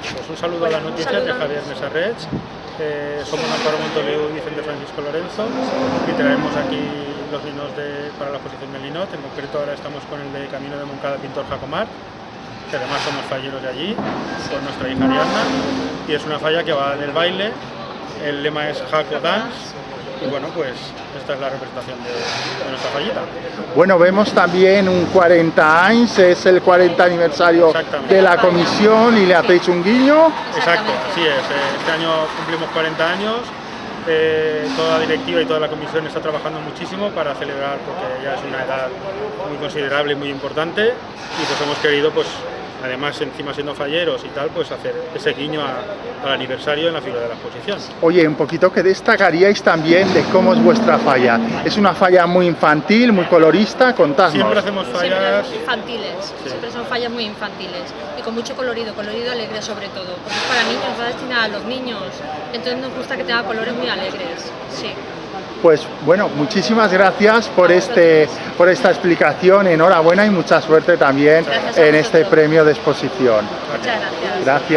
Pues un saludo a las noticias de Javier Mesarrech. Eh, somos Amparo Montoleu y Vicente Francisco Lorenzo y traemos aquí los vinos de, para la exposición del Linot. En concreto ahora estamos con el de Camino de Moncada Pintor Jacomar, que además somos falleros de allí, con nuestra hija Ariadna. Y es una falla que va del baile, el lema es Jaco Dance y bueno, pues esta es la representación de, de, nuestra fallita. Bueno, vemos también un 40 años, es el 40 aniversario de la comisión y le hacéis un guiño. Exacto, así es. Este año cumplimos 40 años. Eh, toda la directiva y toda la comisión está trabajando muchísimo para celebrar porque ya es una edad muy considerable y muy importante y pues hemos querido pues además encima siendo falleros y tal, pues hacer ese guiño a, al aniversario en la figura de la exposición. Oye, un poquito que destacaríais también de cómo es vuestra falla. Es una falla muy infantil, muy colorista, contadnos. Siempre hacemos fallas... Siempre infantiles, sí. siempre son fallas muy infantiles y con mucho colorido, colorido alegre sobre todo, porque es para niños, va destinada a los niños, entonces nos gusta que tenga colores muy alegres, sí. Pues bueno, muchísimas gracias por, este, por esta explicación, enhorabuena y mucha suerte también en este premio de exposición. Muchas gracias. Gracias.